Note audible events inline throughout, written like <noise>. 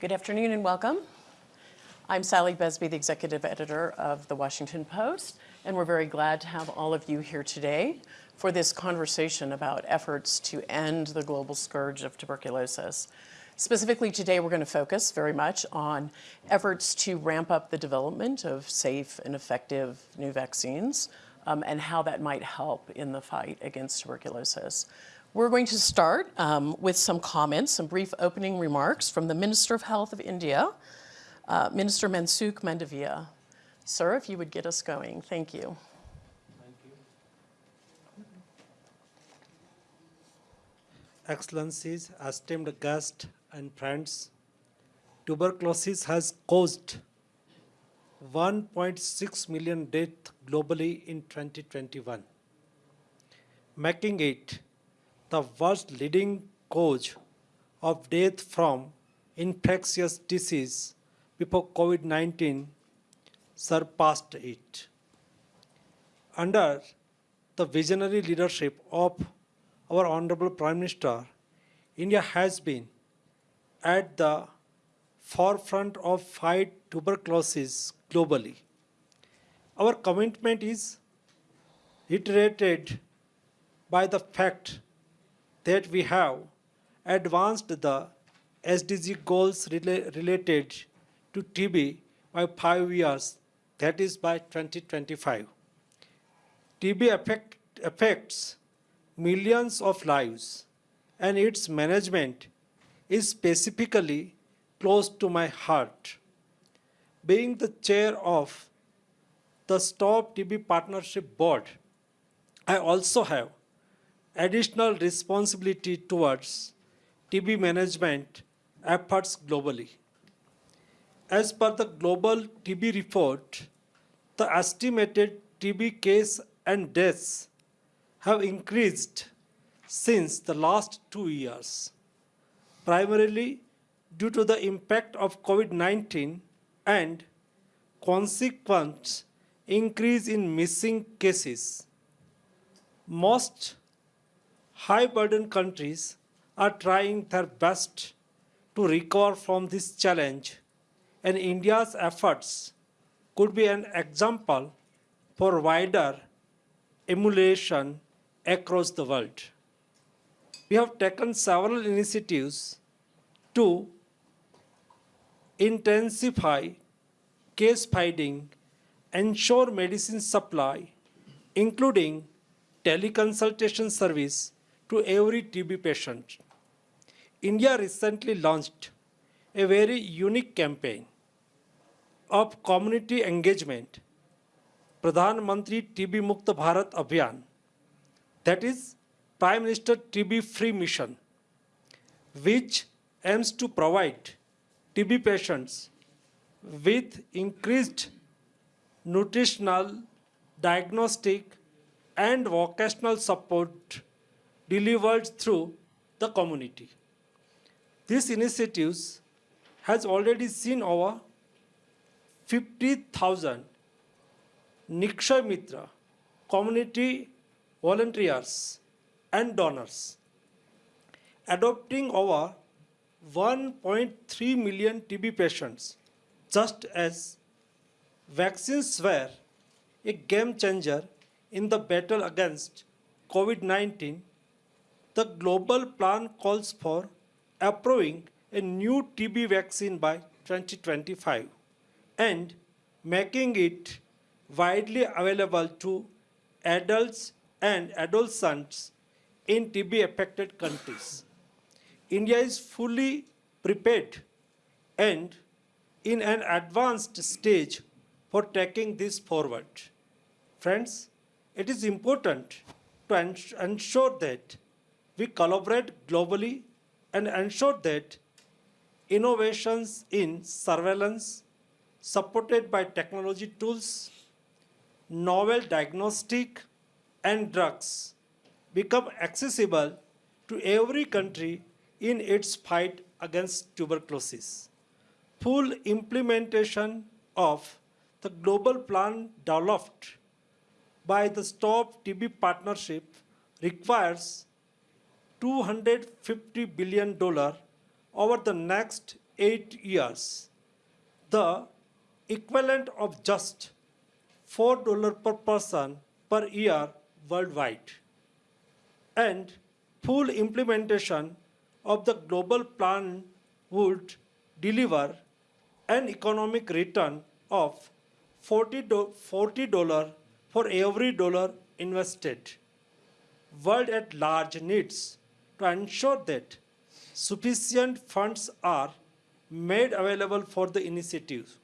Good afternoon and welcome. I'm Sally Buzbee, the executive editor of The Washington Post, and we're very glad to have all of you here today for this conversation about efforts to end the global scourge of tuberculosis. Specifically today, we're going to focus very much on efforts to ramp up the development of safe and effective new vaccines um, and how that might help in the fight against tuberculosis. We're going to start um, with some comments, some brief opening remarks from the Minister of Health of India, uh, Minister Mansukh Mandaviya. Sir, if you would get us going, thank you. Thank you. Excellencies, esteemed guests and friends, tuberculosis has caused 1.6 million deaths globally in 2021, making it the worst leading cause of death from infectious disease before COVID-19 surpassed it. Under the visionary leadership of our Honorable Prime Minister, India has been at the forefront of fight tuberculosis globally. Our commitment is reiterated by the fact that we have advanced the SDG goals rela related to TB by five years, that is by 2025. TB affect, affects millions of lives and its management is specifically close to my heart. Being the chair of the Stop TB Partnership Board, I also have additional responsibility towards TB management efforts globally. As per the global TB report, the estimated TB case and deaths have increased since the last two years, primarily due to the impact of COVID-19 and consequent increase in missing cases. Most high burden countries are trying their best to recover from this challenge and India's efforts could be an example for wider emulation across the world. We have taken several initiatives to intensify case finding, ensure medicine supply, including teleconsultation service to every TB patient. India recently launched a very unique campaign of community engagement, Pradhan Mantri TB Mukta Bharat Abhiyan, that is Prime Minister TB Free Mission, which aims to provide TB patients with increased nutritional, diagnostic, and vocational support delivered through the community. These initiatives has already seen over 50,000 Nikshay Mitra community volunteers and donors, adopting over 1.3 million TB patients, just as vaccines were a game changer in the battle against COVID-19 the global plan calls for approving a new TB vaccine by 2025 and making it widely available to adults and adolescents in TB affected countries. India is fully prepared and in an advanced stage for taking this forward. Friends, it is important to ensure that we collaborate globally and ensure that innovations in surveillance supported by technology tools, novel diagnostic and drugs become accessible to every country in its fight against tuberculosis. Full implementation of the global plan developed by the Stop TB Partnership requires $250 billion over the next eight years, the equivalent of just $4 per person per year worldwide. And full implementation of the global plan would deliver an economic return of $40 $40 for every dollar invested. World at large needs to ensure that sufficient funds are made available for the initiative.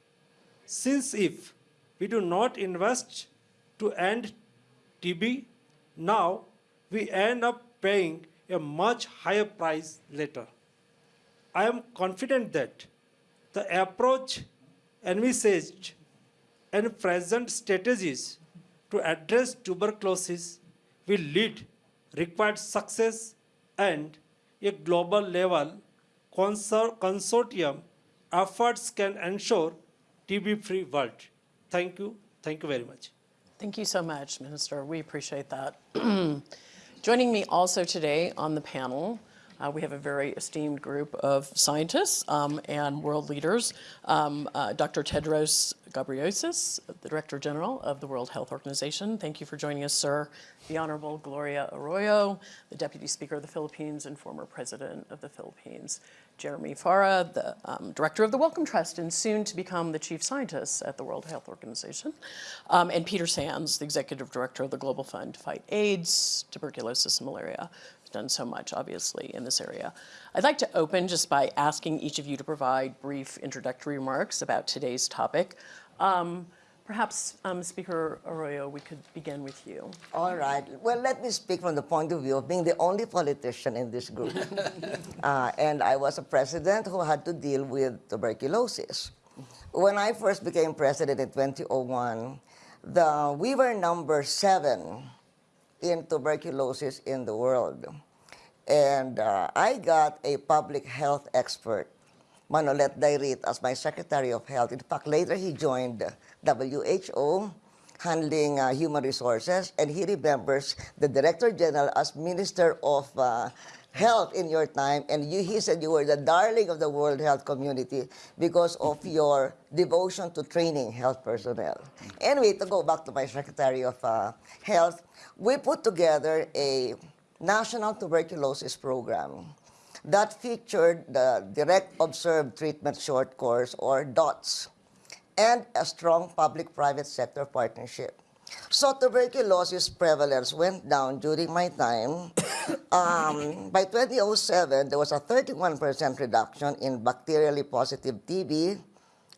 Since if we do not invest to end TB, now we end up paying a much higher price later. I am confident that the approach envisaged and present strategies to address tuberculosis will lead required success and a global level consortium efforts can ensure TB free world. Thank you. Thank you very much. Thank you so much, Minister. We appreciate that. <clears throat> Joining me also today on the panel, uh, we have a very esteemed group of scientists um, and world leaders. Um, uh, Dr. Tedros Ghebreyesus, the Director General of the World Health Organization. Thank you for joining us, sir. The Honorable Gloria Arroyo, the Deputy Speaker of the Philippines and former President of the Philippines. Jeremy Farrar, the um, Director of the Wellcome Trust and soon to become the Chief Scientist at the World Health Organization. Um, and Peter Sands, the Executive Director of the Global Fund to Fight AIDS, Tuberculosis, and Malaria done so much, obviously, in this area. I'd like to open just by asking each of you to provide brief introductory remarks about today's topic. Um, perhaps, um, Speaker Arroyo, we could begin with you. All right. Well, let me speak from the point of view of being the only politician in this group. <laughs> uh, and I was a president who had to deal with tuberculosis. When I first became president in 2001, the, we were number seven in tuberculosis in the world. And uh, I got a public health expert, Manolet Dayrit, as my Secretary of Health. In fact, later he joined WHO, handling uh, human resources, and he remembers the Director General as Minister of uh, Health in your time, and you, he said you were the darling of the World Health Community because of your devotion to training health personnel. Anyway, to go back to my Secretary of uh, Health, we put together a national tuberculosis program that featured the Direct Observed Treatment Short Course, or DOTS, and a strong public-private sector partnership. So tuberculosis prevalence went down during my time. <coughs> um, by 2007, there was a 31% reduction in bacterially positive TB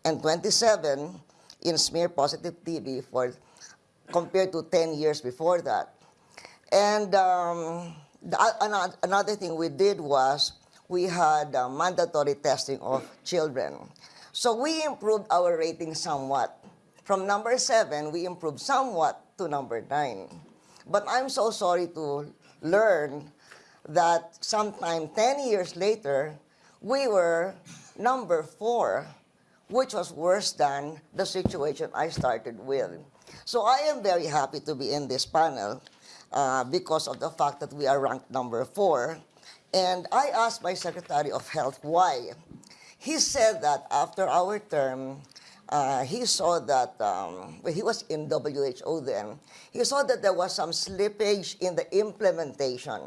and 27 in smear positive TB for compared to 10 years before that. And um, the, another, thing we did was we had uh, mandatory testing of children. So we improved our rating somewhat. From number seven, we improved somewhat to number nine. But I'm so sorry to learn that sometime 10 years later, we were number four, which was worse than the situation I started with. So I am very happy to be in this panel uh, because of the fact that we are ranked number four. And I asked my Secretary of Health why. He said that after our term, uh, he saw that, um, he was in WHO then, he saw that there was some slippage in the implementation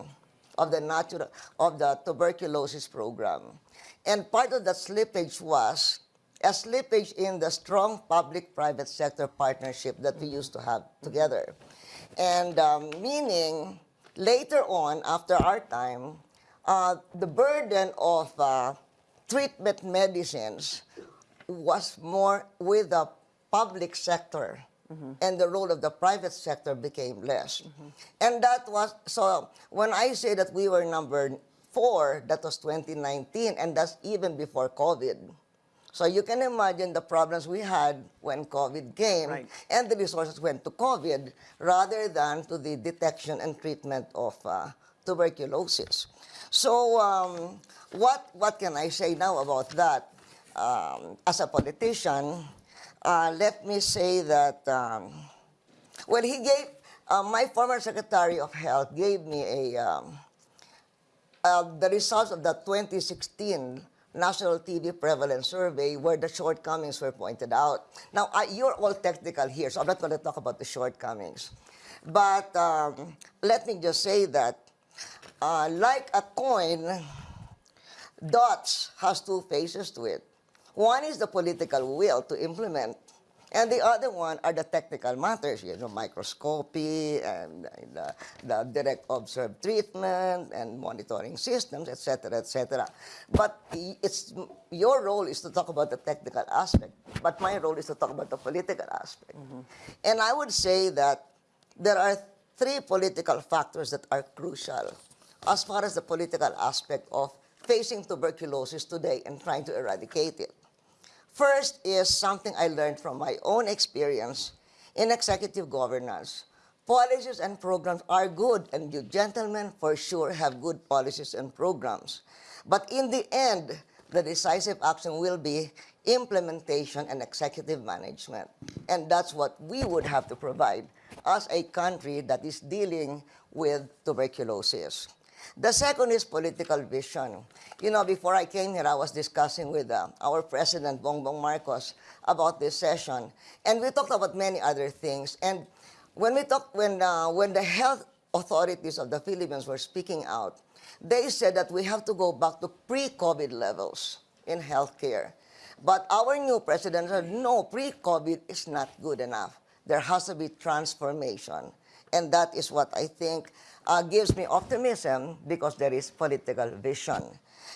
of the natural, of the tuberculosis program. And part of that slippage was a slippage in the strong public-private sector partnership that we used to have together. And um, meaning, later on, after our time, uh, the burden of uh, treatment medicines was more with the public sector. And the role of the private sector became less. And that was, so when I say that we were number four, that was 2019, and that's even before COVID. So you can imagine the problems we had when COVID came, Right. and the resources went to COVID rather than to the detection and treatment of uh, tuberculosis. So um, what, what can I say now about that? Um, as a politician, uh, let me say that, um, well, he gave, uh, my former Secretary of Health gave me a, um, uh, the results of the 2016 national TB prevalence survey where the shortcomings were pointed out. Now, I, you're all technical here, so I'm not going to talk about the shortcomings. But um, let me just say that, uh, like a coin, dots has two faces to it. One is the political will to implement, and the other one are the technical matters, you know, microscopy and the, uh, the direct observed treatment and monitoring systems, etc., etc. But it's your role is to talk about the technical aspect, but my role is to talk about the political aspect. Mm-hmm. And I would say that there are three political factors that are crucial as far as the political aspect of facing tuberculosis today and trying to eradicate it. First is something I learned from my own experience in executive governance. Policies and programs are good, and you gentlemen for sure have good policies and programs. But in the end, the decisive action will be implementation and executive management. And that's what we would have to provide as a country that is dealing with tuberculosis. The second is political vision. You know, before I came here, I was discussing with uh, our president, Bongbong Marcos, about this session, and we talked about many other things. And when we talked, when uh, when the health authorities of the Philippines were speaking out, they said that we have to go back to pre-COVID levels in healthcare. But our new president said, no, pre-COVID is not good enough. There has to be transformation. And that is what I think uh, gives me optimism because there is political vision.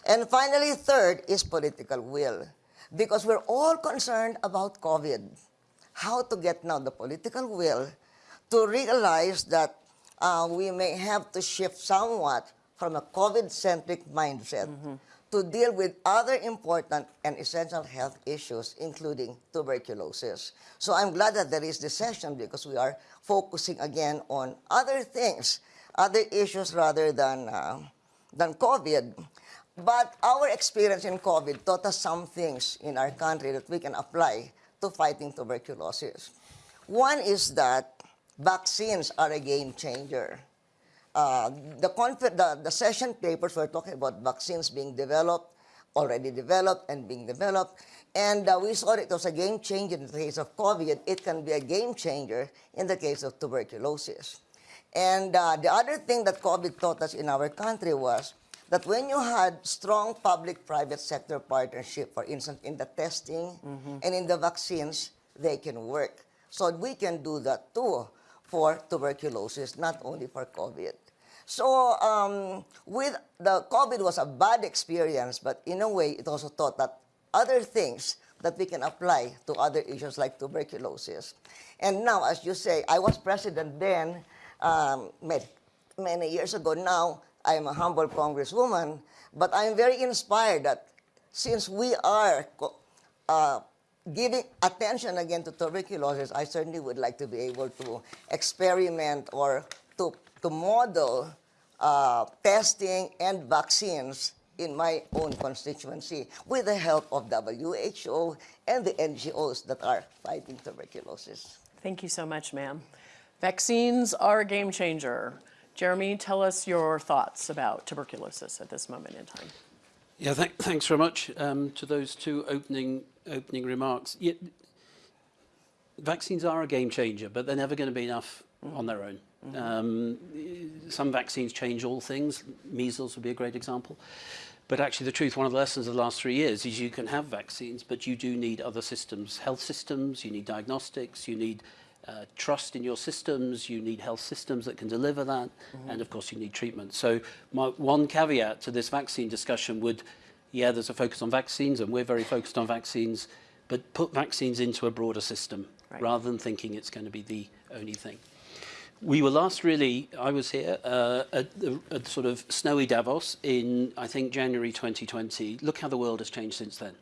And finally, third is political will. Because we're all concerned about COVID. How to get now the political will to realize that uh, we may have to shift somewhat from a COVID-centric mindset to deal with other important and essential health issues, including tuberculosis. So I'm glad that there is this session because we are focusing again on other things, other issues rather than, uh, than COVID. But our experience in COVID taught us some things in our country that we can apply to fighting tuberculosis. One is that vaccines are a game changer. Uh, the, the, the session papers were talking about vaccines being developed, already developed and being developed. And uh, we saw it was a game changer in the case of COVID. It can be a game changer in the case of tuberculosis. And uh, the other thing that COVID taught us in our country was that when you had strong public-private sector partnership, for instance, in the testing and in the vaccines, they can work. So we can do that too for tuberculosis, not only for COVID. So um, with the COVID was a bad experience, but in a way, it also taught that other things that we can apply to other issues like tuberculosis. And now, as you say, I was president then, um, many, years ago. Now, I'm a humble congresswoman, but I'm very inspired that since we are uh, giving attention again to tuberculosis, I certainly would like to be able to experiment or to, to model uh, testing and vaccines in my own constituency with the help of WHO and the NGOs that are fighting tuberculosis. Thank you so much, ma'am. Vaccines are a game changer. Jeremy, tell us your thoughts about tuberculosis at this moment in time. Yeah, th thanks very much um, to those two opening opening remarks. Yeah, vaccines are a game changer, but they're never going to be enough on their own. Um, some vaccines change all things. Measles would be a great example. But actually, the truth, one of the lessons of the last three years is you can have vaccines, but you do need other systems, health systems, you need diagnostics, you need uh, trust in your systems, you need health systems that can deliver that, and of course you need treatment. So my one caveat to this vaccine discussion would, yeah, there's a focus on vaccines, and we're very focused on vaccines, but put vaccines into a broader system Right. rather than thinking it's going to be the only thing. We were last really, I was here uh, at, the, at sort of snowy Davos in, I think, January 2020. Look how the world has changed since then.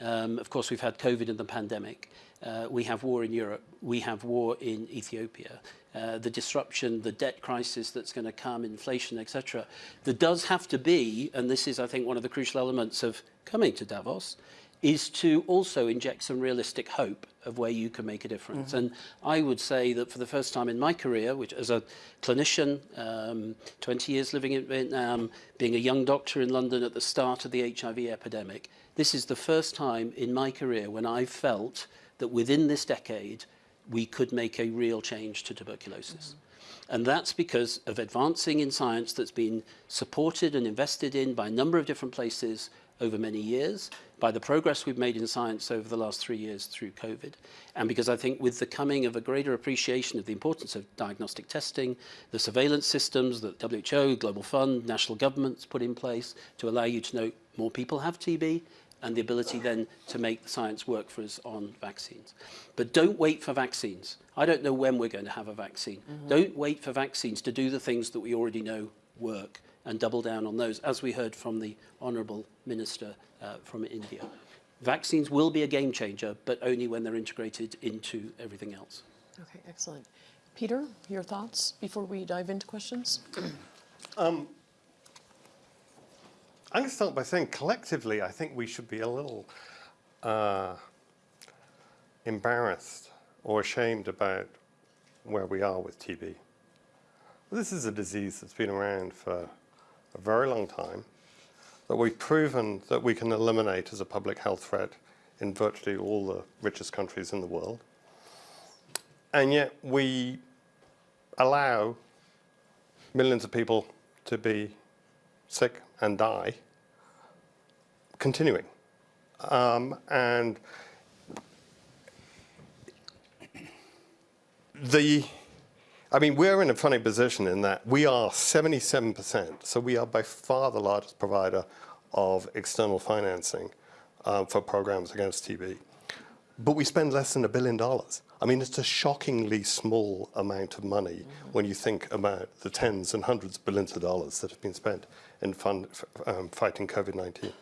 Um, of course, we've had COVID and the pandemic. Uh, we have war in Europe. We have war in Ethiopia. Uh, the disruption, the debt crisis that's going to come, inflation, etc. There does have to be, and this is, I think, one of the crucial elements of coming to Davos, is to also inject some realistic hope of where you can make a difference. And I would say that for the first time in my career, which as a clinician, um, 20 years living in Vietnam, being a young doctor in London at the start of the HIV epidemic, this is the first time in my career when I've felt that within this decade, we could make a real change to tuberculosis. Mm -hmm. And that's because of advancing in science that's been supported and invested in by a number of different places over many years, by the progress we've made in science over the last three years through COVID, and because I think with the coming of a greater appreciation of the importance of diagnostic testing, the surveillance systems that WHO, Global Fund, national governments put in place to allow you to know more people have TB, and the ability then to make the science work for us on vaccines. But don't wait for vaccines. I don't know when we're going to have a vaccine. Don't wait for vaccines to do the things that we already know work and double down on those, as we heard from the Honourable Minister uh, from India. Vaccines will be a game changer, but only when they're integrated into everything else. Okay, excellent. Peter, your thoughts before we dive into questions? I'm going to start by saying collectively, I think we should be a little uh, embarrassed or ashamed about where we are with TB. This is a disease that's been around for a very long time, that we've proven that we can eliminate as a public health threat in virtually all the richest countries in the world. And yet we allow millions of people to be sick and die, continuing. Um, and the, I mean, we're in a funny position in that we are 77%, so we are by far the largest provider of external financing uh, for programs against TB. But we spend less than a billion dollars. I mean, it's a shockingly small amount of money when you think about the tens and hundreds of billions of dollars that have been spent in fund, um, fighting COVID-19.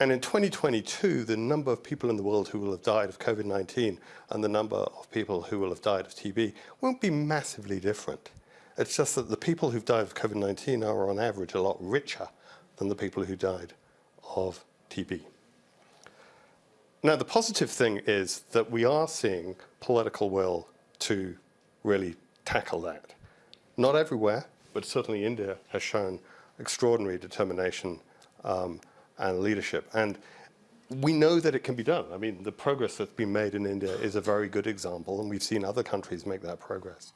And in 2022, the number of people in the world who will have died of COVID-19 and the number of people who will have died of TB won't be massively different. It's just that the people who've died of COVID-19 are on average a lot richer than the people who died of TB. Now, the positive thing is that we are seeing political will to really tackle that. Not everywhere, but certainly India has shown extraordinary determination um, and leadership. And we know that it can be done. I mean, the progress that's been made in India is a very good example, and we've seen other countries make that progress.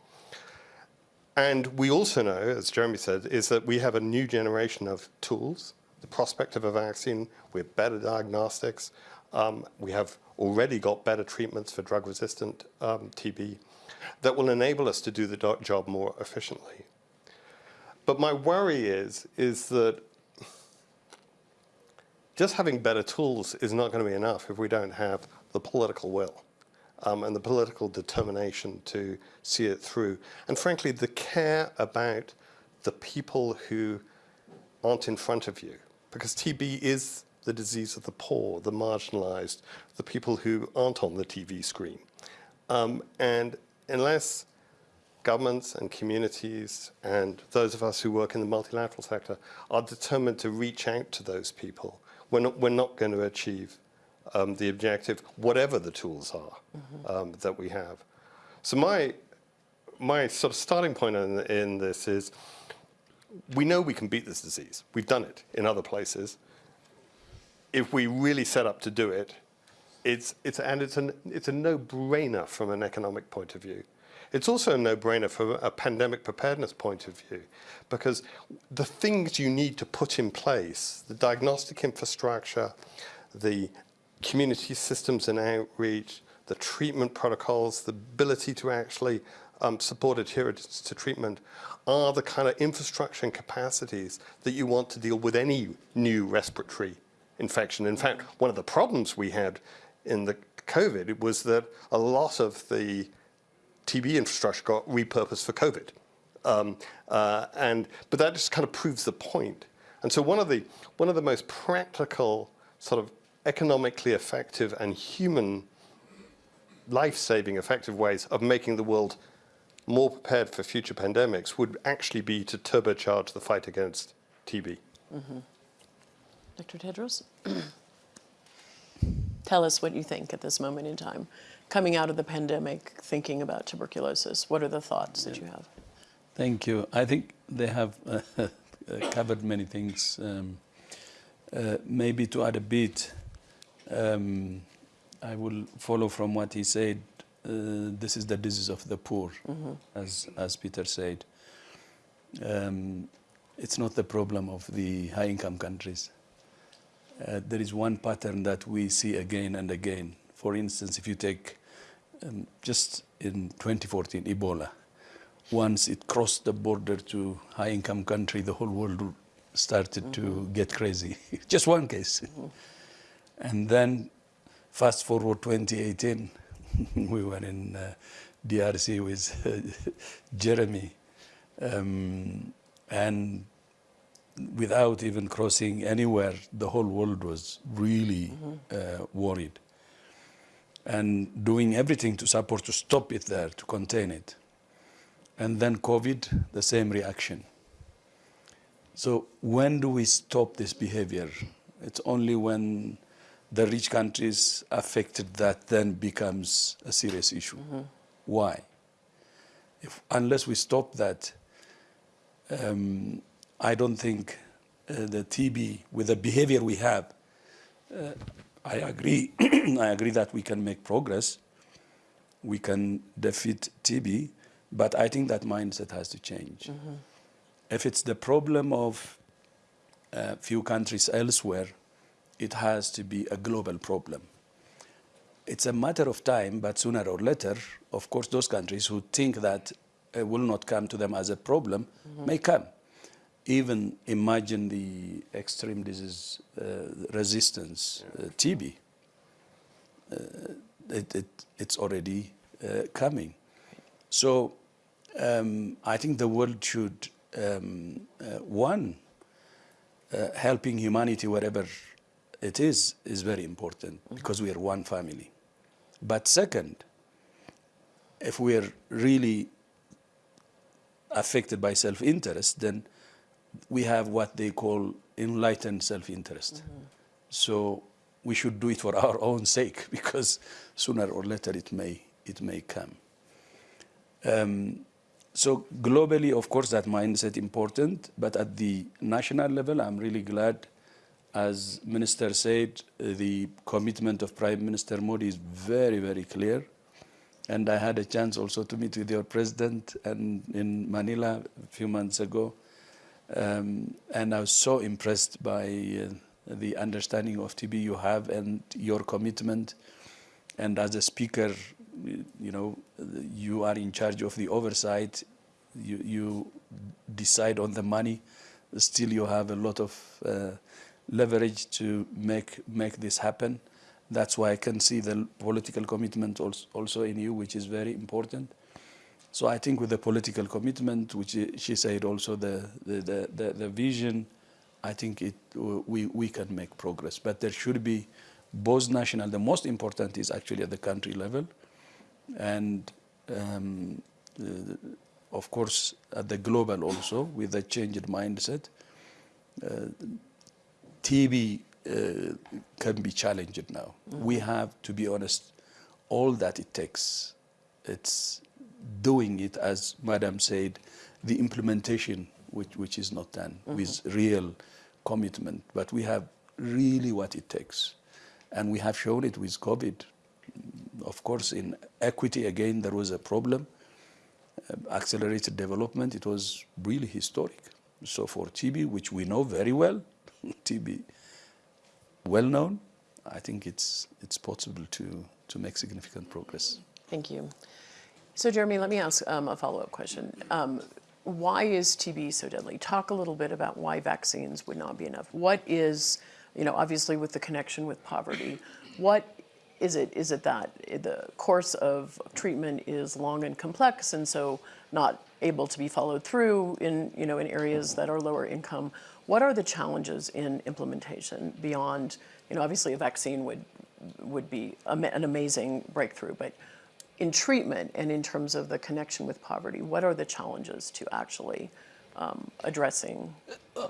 And we also know, as Jeremy said, is that we have a new generation of tools, the prospect of a vaccine, we have better diagnostics, um, we have already got better treatments for drug-resistant um, TB that will enable us to do the job more efficiently. But my worry is, is that just having better tools is not going to be enough if we don't have the political will um, and the political determination to see it through. And frankly, the care about the people who aren't in front of you. Because TB is the disease of the poor, the marginalized, the people who aren't on the TV screen. Um, and unless governments and communities and those of us who work in the multilateral sector are determined to reach out to those people, we're not, we're not going to achieve um, the objective, whatever the tools are um, that we have. So my, my sort of starting point in, in this is, we know we can beat this disease. We've done it in other places. If we really set up to do it, it's, it's, and it's, an, it's a no-brainer from an economic point of view. It's also a no-brainer from a pandemic preparedness point of view, because the things you need to put in place, the diagnostic infrastructure, the community systems and outreach, the treatment protocols, the ability to actually um, support adherence to treatment are the kind of infrastructure and capacities that you want to deal with any new respiratory infection. In fact, one of the problems we had in the COVID was that a lot of the TB infrastructure got repurposed for COVID. Um, uh, and, but that just kind of proves the point. And so one of the, one of the most practical, sort of economically effective and human life-saving effective ways of making the world more prepared for future pandemics would actually be to turbocharge the fight against TB. Dr. Tedros? <clears throat> Tell us what you think at this moment in time. Coming out of the pandemic, thinking about tuberculosis, what are the thoughts that you have? Thank you. I think they have <laughs> uh, covered many things. Um, uh, maybe to add a bit, um, I will follow from what he said. Uh, this is the disease of the poor, as, as Peter said. Um, it's not the problem of the high income countries. Uh, there is one pattern that we see again and again. For instance, if you take um, just in 2014, Ebola, once it crossed the border to high income country, the whole world started to get crazy. <laughs> just one case. And then fast forward 2018, <laughs> we were in uh, DRC with <laughs> Jeremy. Um, and without even crossing anywhere, the whole world was really uh, worried and doing everything to support to stop it there, to contain it. And then COVID, the same reaction. So when do we stop this behavior? It's only when the rich countries affected that then becomes a serious issue. Why? If, unless we stop that, um, I don't think uh, the TB, with the behavior we have, uh, I agree. <clears throat> I agree that we can make progress. We can defeat TB, but I think that mindset has to change. If it's the problem of a few countries elsewhere, it has to be a global problem. It's a matter of time, but sooner or later, of course, those countries who think that it will not come to them as a problem may come even imagine the extreme disease uh, resistance, uh, TB. Uh, it, it, it's already uh, coming. So um, I think the world should, um, uh, one, uh, helping humanity wherever it is, is very important because we are one family. But second, if we are really affected by self-interest, then we have what they call enlightened self-interest. So we should do it for <laughs> our own sake because sooner or later it may it may come. Um, so globally, of course, that mindset important, but at the national level, I'm really glad, as Minister said, the commitment of Prime Minister Modi is very, very clear. And I had a chance also to meet with your president and in Manila a few months ago. Um, and I was so impressed by uh, the understanding of TB you have and your commitment. And as a speaker, you know, you are in charge of the oversight. You, you decide on the money. Still, you have a lot of uh, leverage to make make this happen. That's why I can see the political commitment also, also in you, which is very important. So I think with the political commitment, which she said also the, the, the, the, vision, I think it, we, we can make progress. But there should be both national, the most important is actually at the country level. And um, uh, of course, at the global also, with a changed mindset. Uh, TB uh, can be challenged now. We have, to be honest, all that it takes. It's doing it, as Madam said, the implementation, which, which is not done with real commitment. But we have really what it takes. And we have shown it with COVID. Of course, in equity, again, there was a problem. Uh, accelerated development, it was really historic. So for TB, which we know very well, <laughs> TB well known, I think it's, it's possible to, to make significant progress. Thank you. So Jeremy, let me ask um, a follow-up question. Um, why is TB so deadly? Talk a little bit about why vaccines would not be enough. What is, you know, obviously with the connection with poverty, what is it? Is it that the course of treatment is long and complex and so not able to be followed through in, you know, in areas that are lower income? What are the challenges in implementation beyond, you know, obviously a vaccine would, would be an amazing breakthrough, but in treatment and in terms of the connection with poverty, what are the challenges to actually um, addressing?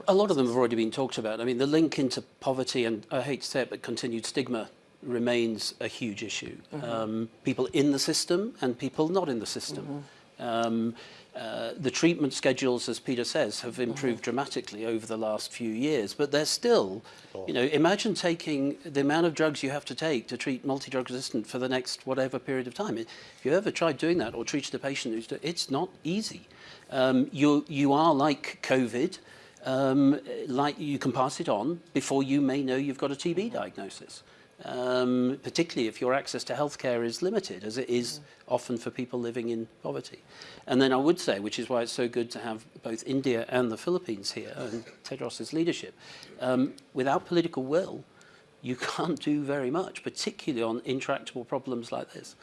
A lot of them have already been talked about. I mean, the link into poverty and, I hate to say it, but continued stigma remains a huge issue. Um, people in the system and people not in the system. Um, uh, the treatment schedules, as Peter says, have improved dramatically over the last few years, but they're still, you know, imagine taking the amount of drugs you have to take to treat multi-drug resistant for the next whatever period of time. If you ever tried doing that or treated a patient who's, it's not easy. Um, you, you are like COVID, um, like you can pass it on before you may know you've got a TB diagnosis. Um, particularly if your access to healthcare is limited, as it is often for people living in poverty. And then I would say, which is why it's so good to have both India and the Philippines here, and Tedros's leadership, um, without political will, you <laughs> can't do very much, particularly on intractable problems like this.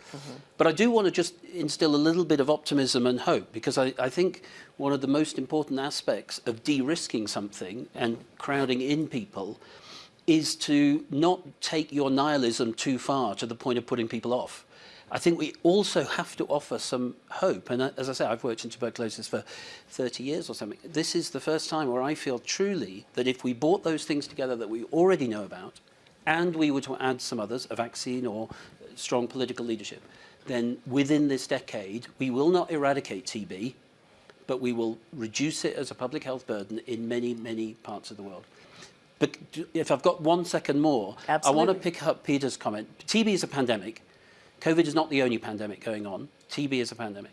But I do want to just instill a little bit of optimism and hope because I, I think one of the most important aspects of de-risking something and crowding in people is to not take your nihilism too far to the point of putting people off. I think we also have to offer some hope. And uh, as I say, I've worked in tuberculosis for 30 years or something. This is the first time where I feel truly that if we brought those things together that we already know about, and we were to add some others, a vaccine or strong political leadership, then within this decade, we will not eradicate TB, but we will reduce it as a public health burden in many, many parts of the world. But if I've got one second more, I want to pick up Peter's comment. TB is a pandemic. COVID is not the only pandemic going on. TB is a pandemic.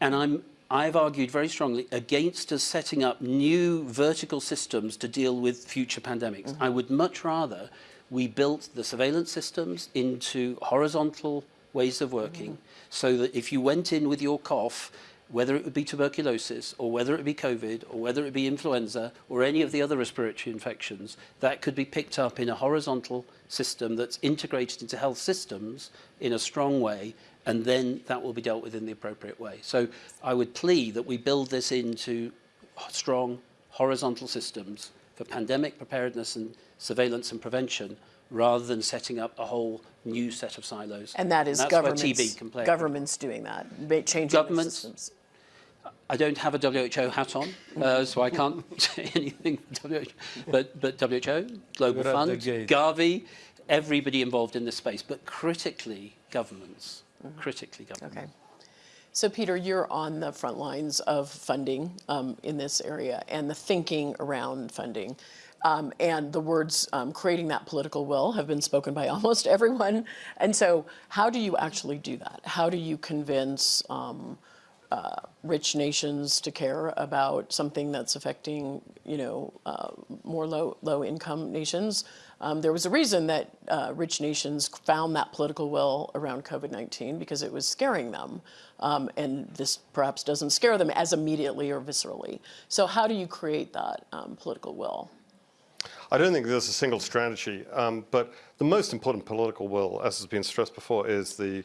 And I'm, I've argued very strongly against us setting up new vertical systems to deal with future pandemics. Mm-hmm. I would much rather we built the surveillance systems into horizontal ways of working mm-hmm. so that if you went in with your cough, whether it would be tuberculosis or whether it be COVID or whether it be influenza or any of the other respiratory infections, that could be picked up in a horizontal system that's integrated into health systems in a strong way and then that will be dealt with in the appropriate way. So I would plea that we build this into strong horizontal systems for pandemic preparedness and surveillance and prevention rather than setting up a whole new set of silos. And that is where governments, TB can play. governments doing that, changing the Governments, systems. I don't have a WHO hat on, uh, so I can't <laughs> say anything for WHO. But, but WHO, Global We're Fund, gate. Gavi, everybody involved in this space, but critically governments. Critically governments. Okay. So Peter, you're on the front lines of funding um, in this area and the thinking around funding. Um, and the words um, creating that political will have been spoken by <laughs> almost everyone. And so how do you actually do that? How do you convince um, uh, rich nations to care about something that's affecting, you know, uh, more low low income nations. Um, there was a reason that uh, rich nations found that political will around COVID-19 because it was scaring them, um, and this perhaps doesn't scare them as immediately or viscerally. So how do you create that um, political will? I don't think there's a single strategy, um, but the most important political will, as has been stressed before, is the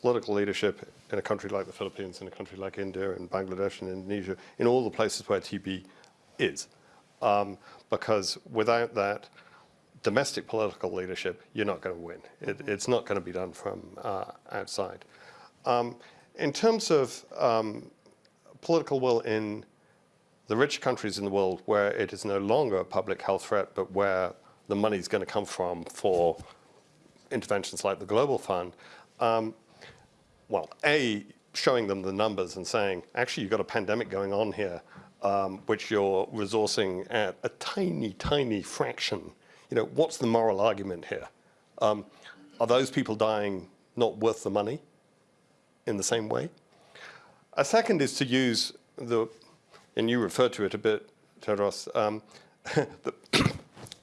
political leadership in a country like the Philippines, in a country like India, in Bangladesh, in Indonesia, in all the places where TB is. Um, because without that domestic political leadership, you're not going to win. It, it's not going to be done from uh, outside. Um, in terms of um, political will in the rich countries in the world where it is no longer a public health threat, but where the money is going to come from for interventions like the Global Fund, um, well, A, showing them the numbers and saying, actually, you've got a pandemic going on here, um, which you're resourcing at a tiny, tiny fraction. You know, what's the moral argument here? Um, are those people dying not worth the money in the same way? A second is to use the, and you referred to it a bit, Tedros, um, <laughs> the, <coughs>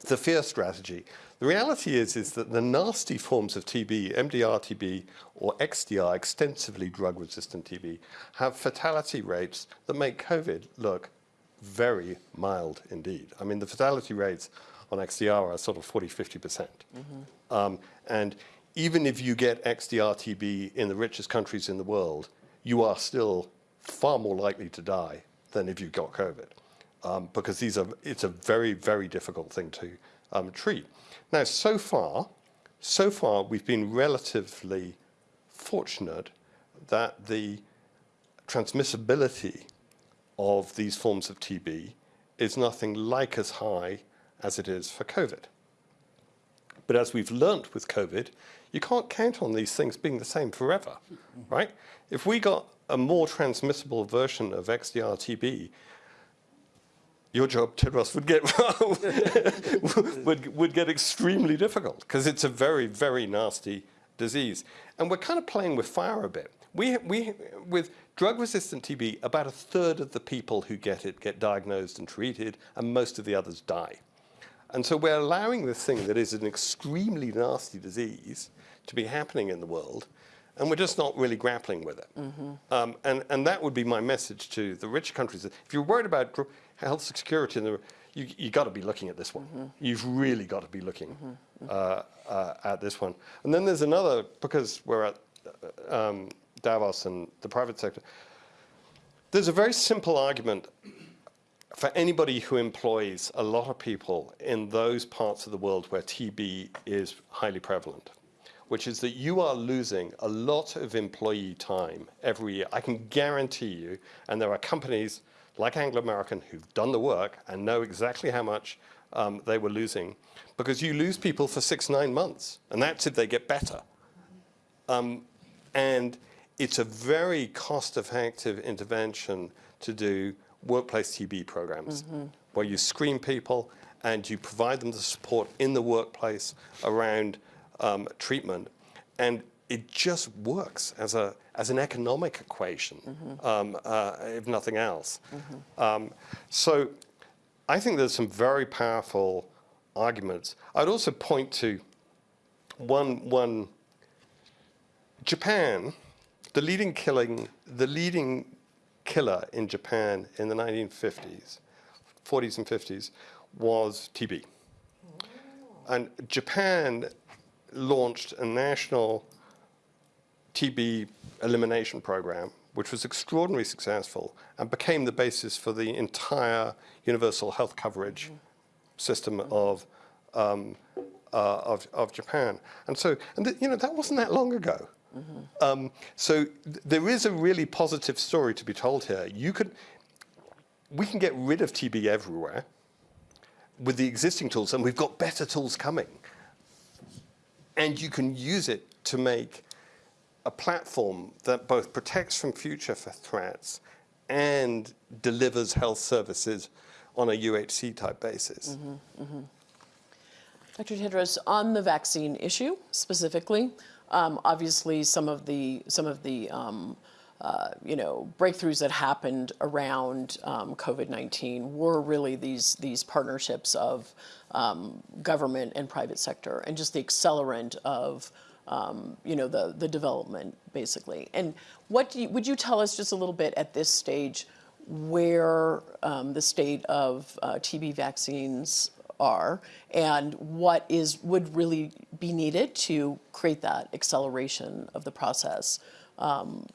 the fear strategy. The reality is, is that the nasty forms of TB, MDR-TB or XDR, extensively drug-resistant TB, have fatality rates that make COVID look very mild indeed. I mean, the fatality rates on XDR are sort of 40, 50%. Um, and even if you get XDR-TB in the richest countries in the world, you are still far more likely to die than if you got COVID, um, because these are, it's a very, very difficult thing to um, treat. Now, so far, so far, we've been relatively fortunate that the transmissibility of these forms of TB is nothing like as high as it is for COVID. But as we've learnt with COVID, you can't count on these things being the same forever, right? If we got a more transmissible version of XDR TB, your job, Tedros, would get <laughs> would, would get extremely difficult because it's a very, very nasty disease. And we're kind of playing with fire a bit. We, we, with drug-resistant TB, about a third of the people who get it get diagnosed and treated, and most of the others die. And so we're allowing this thing that is an extremely nasty disease to be happening in the world, and we're just not really grappling with it. Um, and, and that would be my message to the rich countries. If you're worried about health security, in the, you, you got to be looking at this one. You've really got to be looking uh, uh, at this one. And then there's another, because we're at uh, um, Davos and the private sector, there's a very simple argument for anybody who employs a lot of people in those parts of the world where TB is highly prevalent, which is that you are losing a lot of employee time every year. I can guarantee you, and there are companies like Anglo American who've done the work and know exactly how much um, they were losing, because you lose people for six, nine months, and that's if they get better. Um, and it's a very cost-effective intervention to do workplace TB programs, where you screen people and you provide them the support in the workplace around um, treatment. And it just works as, a, as an economic equation, um, uh, if nothing else. Um, so I think there's some very powerful arguments. I'd also point to one, one Japan, the leading killing, the leading killer in Japan in the 1950s, 40s and 50s, was TB. And Japan launched a national TB elimination program, which was extraordinarily successful and became the basis for the entire universal health coverage system of, um, uh, of, of Japan. And so, and you know, that wasn't that long ago. Um, so th- there is a really positive story to be told here. You could, we can get rid of TB everywhere with the existing tools, and we've got better tools coming. And you can use it to make a platform that both protects from future threats and delivers health services on a UHC type basis. Dr. Tedros, on the vaccine issue specifically, um, obviously some of the some of the um, uh, you know breakthroughs that happened around um, COVID-19 were really these these partnerships of um, government and private sector, and just the accelerant of um, you know the the development basically. And what you, would you tell us just a little bit at this stage? where um, the state of uh, TB vaccines are and what is would really be needed to create that acceleration of the process um,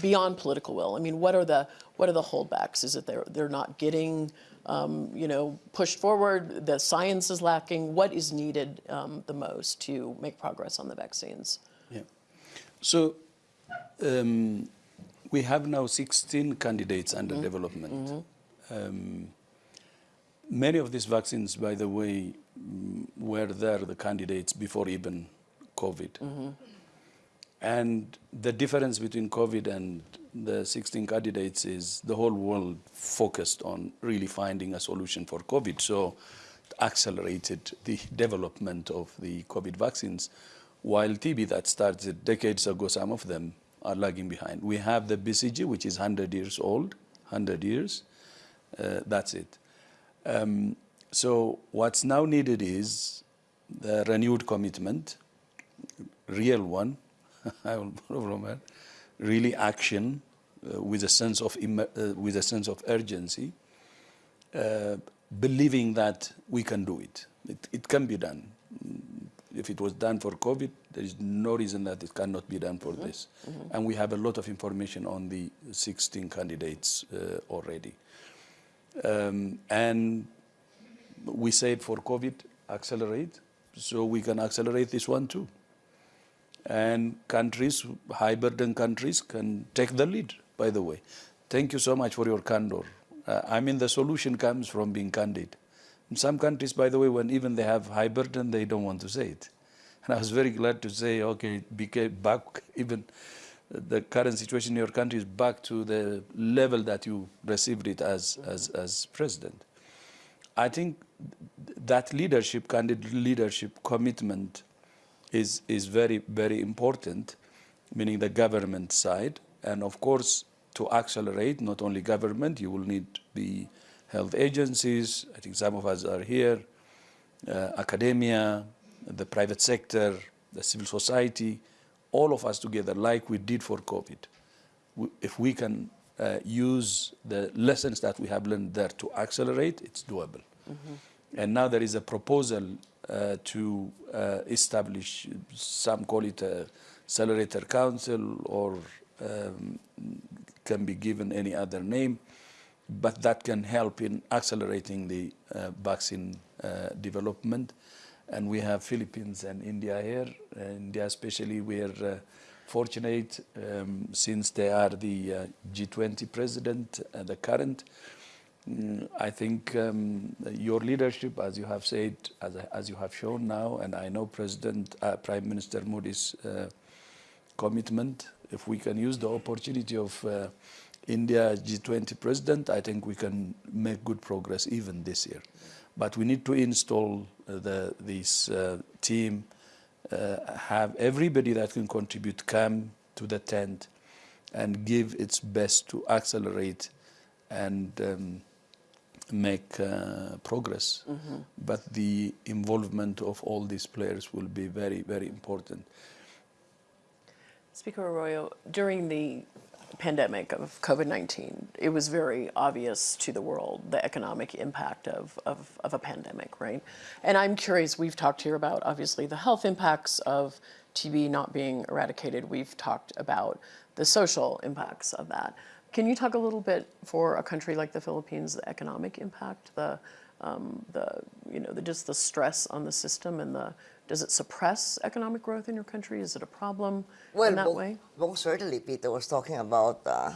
beyond political will. I mean, what are the what are the holdbacks? Is it they're they're not getting um, you know pushed forward? The science is lacking. What is needed um, the most to make progress on the vaccines? Yeah. So um, we have now 16 candidates under development. Um, many of these vaccines, by the way, mm, were there, the candidates, before even COVID. And the difference between COVID and the 16 candidates is the whole world focused on really finding a solution for COVID. So accelerated the <laughs> development of the COVID vaccines, while TB that started decades ago, some of them are lagging behind. We have the BCG, which is 100 years old, 100 years. Uh, that's it. Um, so what's now needed is the renewed commitment, real one, <laughs> I will really action with a sense of uh, with a sense of urgency, uh, believing that we can do it. it. It can be done. If it was done for COVID, there is no reason that it cannot be done for this. And we have a lot of information on the 16 candidates uh, already. Um, and we said for COVID, accelerate, so we can accelerate this one too. And countries, high burden countries, can take the lead, by the way. Thank you so much for your candor. Uh, I mean, the solution comes from being candid. In some countries, by the way, when even they have high burden, they don't want to say it. And I was very glad to say, okay, became back, even the current situation in your country is back to the level that you received it as, as, as president. I think that leadership, candid leadership commitment is, is very, very important, meaning the government side. And of course, to accelerate, not only government, you will need the health agencies. I think some of us are here, uh, academia, the private sector, the civil society, all of us together, like we did for COVID. We- If we can uh, use the lessons that we have learned there to accelerate, it's doable. And now there is a proposal uh, to uh, establish, some call it a accelerator council or um, can be given any other name, but that can help in accelerating the uh, vaccine uh, development. And we have Philippines and India here. India especially, we are uh, fortunate um, since they are the uh, G20 president, uh, the current. Mm, I think um, your leadership, as you have said, as, as you have shown now, and I know President, uh, Prime Minister Modi's uh, commitment. If we can use the opportunity of uh, India G20 president, I think we can make good progress even this year. But we need to install uh, the, this uh, team, uh, have everybody that can contribute come to the tent and give its best to accelerate and um, make uh, progress. But the involvement of all these players will be very, very important. Speaker Arroyo, during the pandemic of COVID-19, it was very obvious to the world the economic impact of, of, of a pandemic, right? And I'm curious, we've talked here about obviously the health impacts of TB not being eradicated. We've talked about the social impacts of that. Can you talk a little bit for a country like the Philippines, the economic impact, the, um, the you know, the, just the stress on the system and the, does it suppress economic growth in your country? Is it a problem Well, in that mo- way? most certainly, Peter was talking about uh,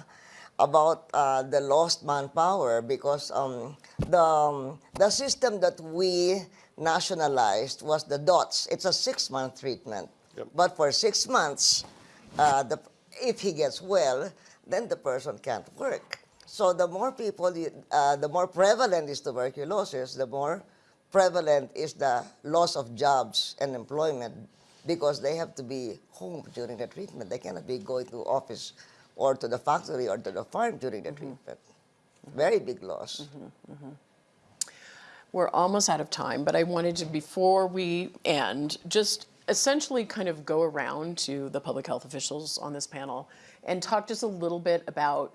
about uh, the lost manpower because um, the um, the system that we nationalized was the DOTS. It's a six month treatment, Yep. but for six months, uh, the, if he gets well, then the person can't work. So the more people, you, uh, the more prevalent is tuberculosis, the more prevalent is the loss of jobs and employment because they have to be home during the treatment. They cannot be going to office or to the factory or to the farm during the mm-hmm. treatment. Very big loss. Mm-hmm. Mm-hmm. We're almost out of time, but I wanted to, before we end, just essentially kind of go around to the public health officials on this panel and talk just a little bit about,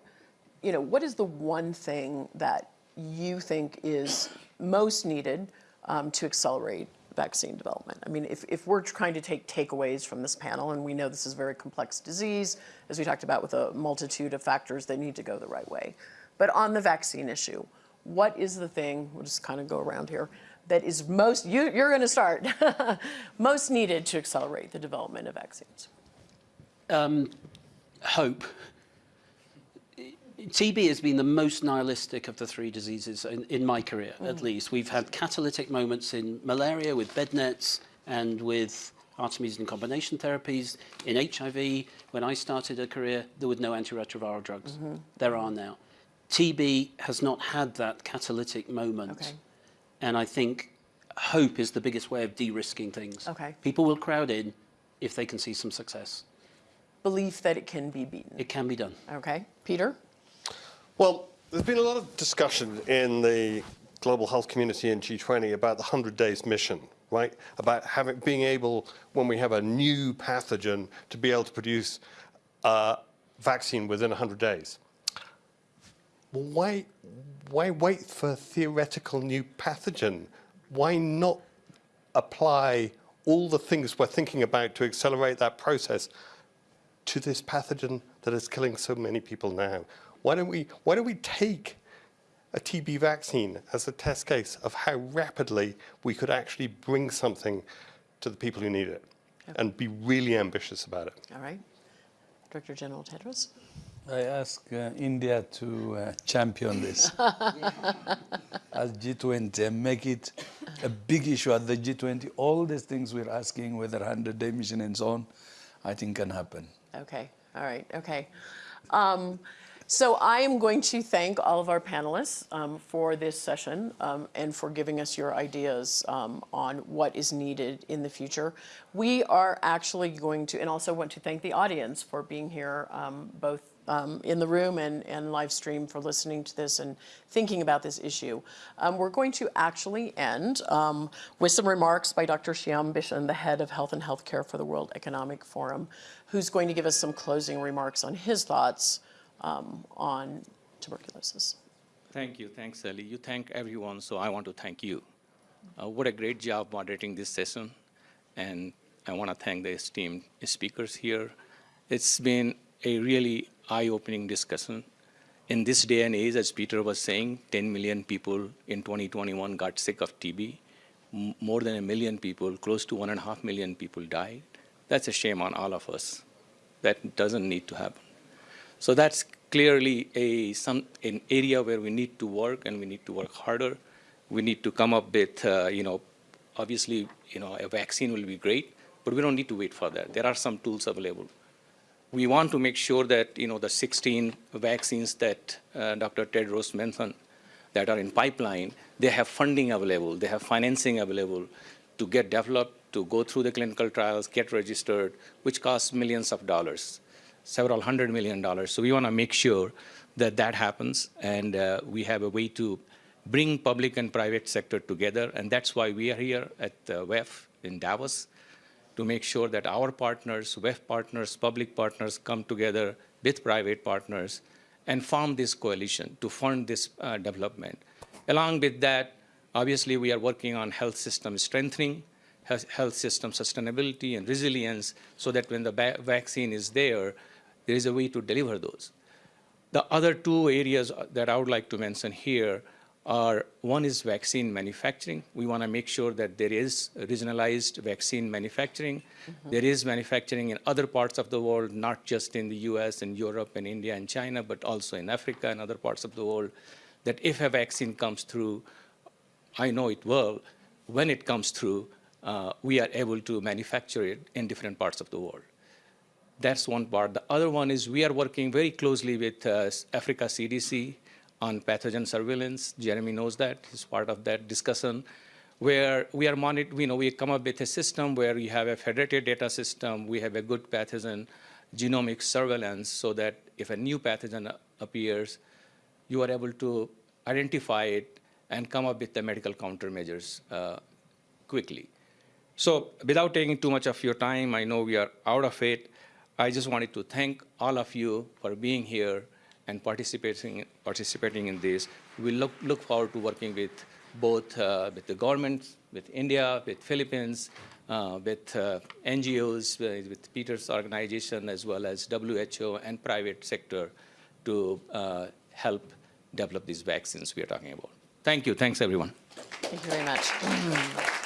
you know, what is the one thing that you think is most needed um, to accelerate vaccine development? I mean, if, if we're trying to take takeaways from this panel, and we know this is a very complex disease, as we talked about with a multitude of factors that need to go the right way. But on the vaccine issue, what is the thing, we'll just kind of go around here, that is most, you, you're going to start, <laughs> most needed to accelerate the development of vaccines? um, hope. TB has been the most nihilistic of the three diseases in, in my career, at mm. least. We've had catalytic moments in malaria with bed nets and with artemisinin combination therapies. In HIV, when I started a career, there were no antiretroviral drugs. Mm-hmm. There are now. TB has not had that catalytic moment. Okay. And I think hope is the biggest way of de-risking things. Okay. People will crowd in if they can see some success. Belief that it can be beaten. It can be done. Okay, Peter? Well, there's been a lot of discussion in the global health community and G20 about the 100 days mission, right? About having, being able, when we have a new pathogen, to be able to produce a vaccine within 100 days. Well, why, why wait for a theoretical new pathogen? Why not apply all the things we're thinking about to accelerate that process to this pathogen that is killing so many people now? Why don't we, why don't we take a TB vaccine as a test case of how rapidly we could actually bring something to the people who need it and be really ambitious about it? All right. Director General Tedros? I ask uh, India to uh, champion this <laughs> as G20 and make it a big issue at the G20. All these things we're asking, whether 100 day mission and so on, I think can happen. Okay, all right, okay. Um, so I am going to thank all of our panelists um, for this session um, and for giving us your ideas um, on what is needed in the future. We are actually going to, and also want to thank the audience for being here, um, both um, in the room and, and live stream for listening to this and thinking about this issue. Um, we're going to actually end with some remarks by Dr. Shyam Bishen, the head of health and healthcare for the World Economic Forum, who's going to give us some closing remarks on his thoughts um, on tuberculosis. Thank you. Thanks, Sally. You thank everyone, so I want to thank you. Uh, what a great job moderating this session. And I want to thank the esteemed speakers here. It's been a really eye-opening discussion. In this day and age, as Peter was saying, 10 million people in 2021 got sick of TB. M more than a million people, close to one and a half million people died. That's a shame on all of us. That doesn't need to happen. So that's clearly a, some, an area where we need to work and we need to work harder. We need to come up with, uh, you know, obviously, you know, a vaccine will be great, but we don't need to wait for that. There are some tools available. We want to make sure that, you know, the 16 vaccines that uh, Dr. Tedros mentioned that are in pipeline, they have funding available, they have financing available to get developed, to go through the clinical trials, get registered, which costs millions of dollars several hundred million dollars. So we want to make sure that that happens, and uh, we have a way to bring public and private sector together, and that's why we are here at uh, WEF in Davos, to make sure that our partners, WEF partners, public partners come together with private partners and form this coalition to fund this uh, development. Along with that, obviously we are working on health system strengthening, health system sustainability and resilience so that when the vaccine is there, there is a way to deliver those. The other two areas that I would like to mention here are, one is vaccine manufacturing. We want to make sure that there is regionalized vaccine manufacturing. Mm -hmm. There is manufacturing in other parts of the world, not just in the US and Europe and India and China, but also in Africa and other parts of the world, that if a vaccine comes through, I know it will, when it comes through, uh, we are able to manufacture it in different parts of the world. That's one part. The other one is we are working very closely with uh, Africa CDC on pathogen surveillance. Jeremy knows that. He's part of that discussion where we are monitor, you know, we come up with a system where we have a federated data system, we have a good pathogen genomic surveillance so that if a new pathogen appears, you are able to identify it and come up with the medical countermeasures uh, quickly. So without taking too much of your time, I know we are out of it. I just wanted to thank all of you for being here and participating, participating in this. We look, look forward to working with both uh, with the government, with India, with Philippines, uh, with uh, NGOs, uh, with Peter's organization, as well as WHO and private sector to uh, help develop these vaccines we are talking about. Thank you. Thanks, everyone. Thank you very much.